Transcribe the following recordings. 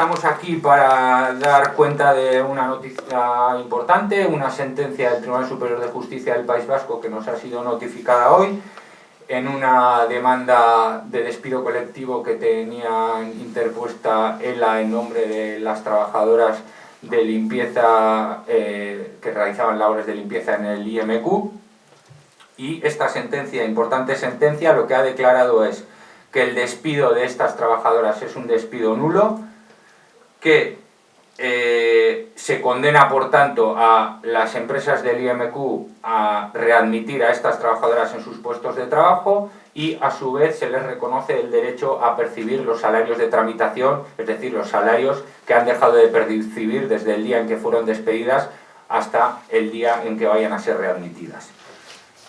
estamos aquí para dar cuenta de una noticia importante, una sentencia del Tribunal Superior de Justicia del País Vasco que nos ha sido notificada hoy en una demanda de despido colectivo que tenía interpuesta ELA en nombre de las trabajadoras de limpieza eh, que realizaban labores de limpieza en el IMQ y esta sentencia, importante sentencia, lo que ha declarado es que el despido de estas trabajadoras es un despido nulo, que eh, se condena por tanto a las empresas del IMQ a readmitir a estas trabajadoras en sus puestos de trabajo y a su vez se les reconoce el derecho a percibir los salarios de tramitación, es decir, los salarios que han dejado de percibir desde el día en que fueron despedidas hasta el día en que vayan a ser readmitidas.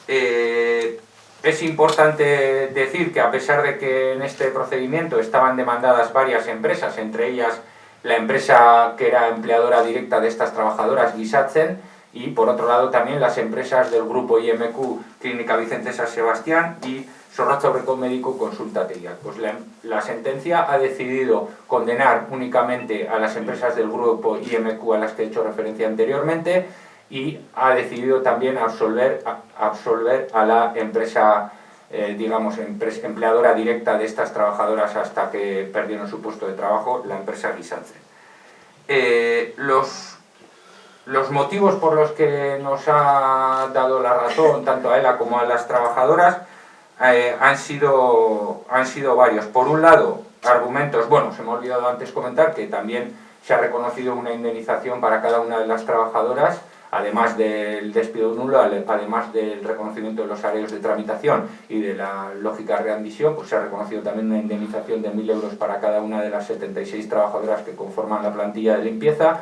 Eh, es importante decir que a pesar de que en este procedimiento estaban demandadas varias empresas, entre ellas la empresa que era empleadora directa de estas trabajadoras, Gisatzen, y por otro lado también las empresas del grupo IMQ Clínica Vicente San Sebastián y Sorrazo Recon Médico Consultateia. Pues la, la, sentencia ha decidido condenar únicamente a las empresas del grupo IMQ a las que he hecho referencia anteriormente y ha decidido también absolver, absolver a la empresa, eh, digamos, empleadora directa de estas trabajadoras hasta que perdieron su puesto de trabajo, la empresa Guisance. Eh, los, los motivos por los que nos ha dado la razón, tanto a ella como a las trabajadoras, eh, han, sido, han sido varios. Por un lado, argumentos, bueno, se me ha olvidado antes comentar que también se ha reconocido una indemnización para cada una de las trabajadoras además del despido nulo, además del reconocimiento de los salarios de tramitación y de la lógica readmisión, pues se ha reconocido también una indemnización de 1.000 euros para cada una de las 76 trabajadoras que conforman la plantilla de limpieza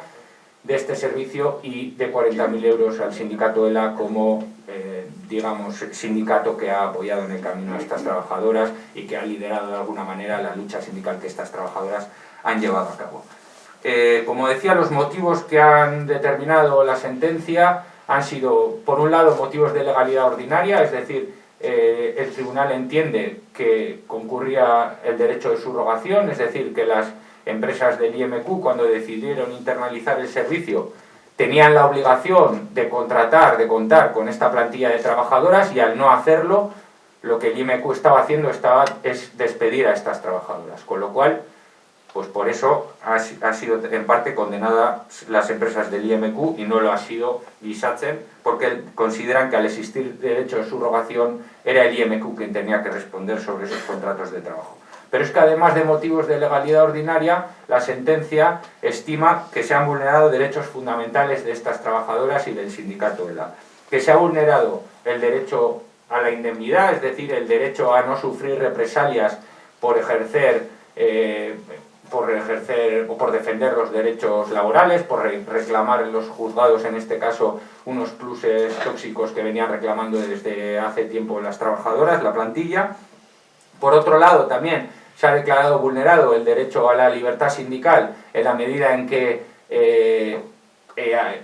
de este servicio y de 40.000 euros al sindicato ELA como, eh, digamos, sindicato que ha apoyado en el camino a estas trabajadoras y que ha liderado de alguna manera la lucha sindical que estas trabajadoras han llevado a cabo. Como decía, los motivos que han determinado la sentencia han sido, por un lado, motivos de legalidad ordinaria, es decir, eh, el tribunal entiende que concurría el derecho de subrogación, es decir, que las empresas del IMQ, cuando decidieron internalizar el servicio, tenían la obligación de contratar, de contar con esta plantilla de trabajadoras y al no hacerlo, lo que el IMQ estaba haciendo estaba, es despedir a estas trabajadoras, con lo cual pues por eso ha, sido en parte condenada las empresas del IMQ y no lo ha sido Gisatzen, porque consideran que al existir derecho de subrogación era el IMQ quien tenía que responder sobre esos contratos de trabajo. Pero es que además de motivos de legalidad ordinaria, la sentencia estima que se han vulnerado derechos fundamentales de estas trabajadoras y del sindicato ELA. Que se ha vulnerado el derecho a la indemnidad, es decir, el derecho a no sufrir represalias por ejercer eh, por ejercer o por defender los derechos laborales, por reclamar en los juzgados, en este caso, unos pluses tóxicos que venían reclamando desde hace tiempo las trabajadoras, la plantilla. Por otro lado, también se ha declarado vulnerado el derecho a la libertad sindical en la medida en que eh, eh,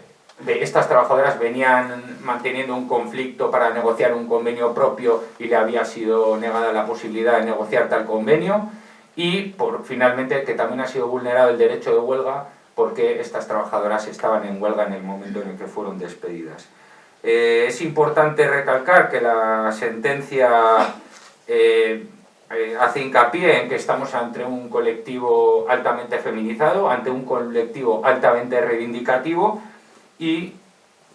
estas trabajadoras venían manteniendo un conflicto para negociar un convenio propio y le había sido negada la posibilidad de negociar tal convenio y por, finalmente que también ha sido vulnerado el derecho de huelga porque estas trabajadoras estaban en huelga en el momento en el que fueron despedidas. Eh, es importante recalcar que la sentencia eh, eh, hace hincapié en que estamos ante un colectivo altamente feminizado, ante un colectivo altamente reivindicativo y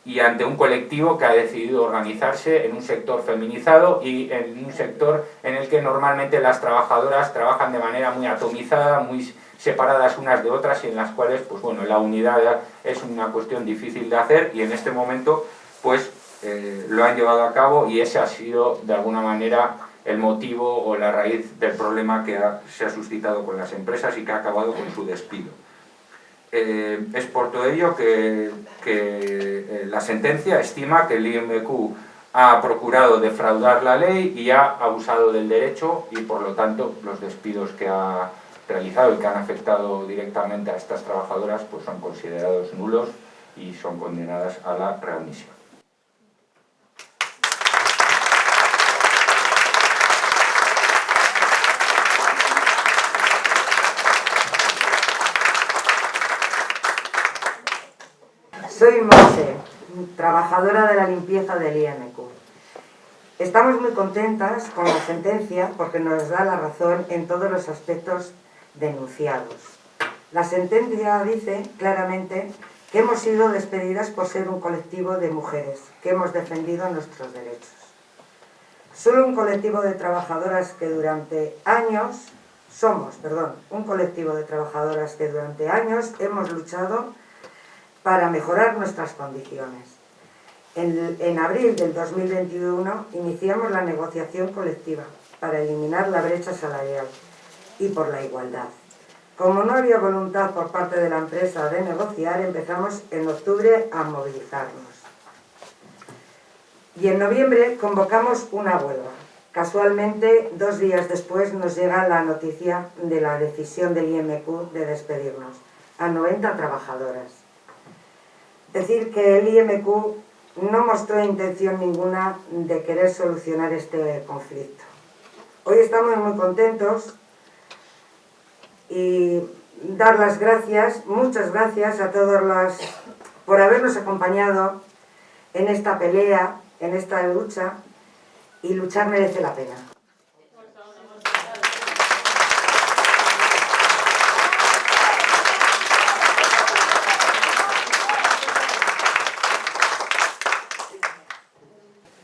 y ante un colectivo que ha decidido organizarse en un sector feminizado y en un sector en el que normalmente las trabajadoras trabajan de manera muy atomizada, muy separadas unas de otras y en las cuales pues bueno, la unidad es una cuestión difícil de hacer y en este momento pues eh, lo han llevado a cabo y ese ha sido de alguna manera el motivo o la raíz del problema que se ha suscitado con las empresas y que ha acabado con su despido. Eh, es por todo ello que, eh, la sentencia estima que el IMQ ha procurado defraudar la ley y ha abusado del derecho y por lo tanto los despidos que ha realizado y que han afectado directamente a estas trabajadoras pues son considerados nulos y son condenadas a la readmisión. Soy Monse, trabajadora de la limpieza del IMQ. Estamos muy contentas con la sentencia porque nos da la razón en todos los aspectos denunciados. La sentencia dice claramente que hemos sido despedidas por ser un colectivo de mujeres, que hemos defendido nuestros derechos. Solo un colectivo de trabajadoras que durante años, somos, perdón, un colectivo de trabajadoras que durante años hemos luchado para mejorar nuestras condiciones. En, en, abril del 2021 iniciamos la negociación colectiva para eliminar la brecha salarial y por la igualdad. Como no había voluntad por parte de la empresa de negociar, empezamos en octubre a movilizarnos. Y en noviembre convocamos una huelga. Casualmente, dos días después nos llega la noticia de la decisión del IMQ de despedirnos a 90 trabajadoras. Decir que el IMQ no mostró intención ninguna de querer solucionar este conflicto. Hoy estamos muy contentos y dar las gracias, muchas gracias a todos los por habernos acompañado en esta pelea, en esta lucha y luchar merece la pena.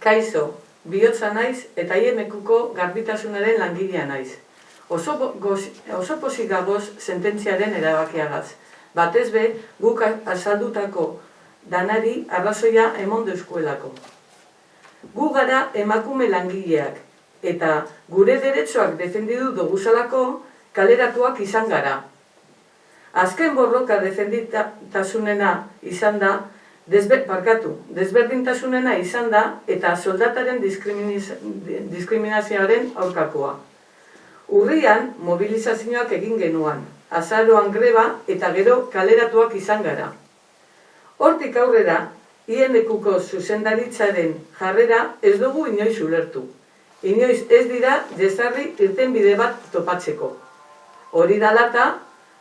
Kaixo, bihotza naiz eta IMQko garbitasunaren langilea naiz. Oso, goz, oso pozik gagoz sententziaren erabakiagaz. Batez be, guk azaldutako danari arrazoia emon deuskuelako. Gu gara emakume langileak, eta gure deretsoak defendidu doguzalako kaleratuak izan gara. Azken borroka defenditasunena izan da, Desber, parkatu, desberdintasunena izan da eta soldataren diskriminazioaren aurkakoa. Urrian, mobilizazioak egin genuan, azaroan greba eta gero kaleratuak izan gara. Hortik aurrera, IMQko zuzendaritzaren jarrera ez dugu inoiz ulertu. Inoiz ez dira desarri irten bide bat topatzeko. Hori dalata,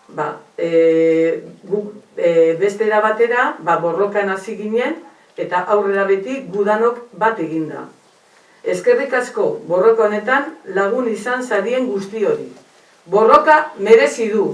ba, e, gu, e, bestera batera, ba, borrokan hasi ginen, eta aurrera beti gudanok bat eginda. Eskerrik asko, borroka honetan lagun izan zarien guzti hori. Borroka merezi du.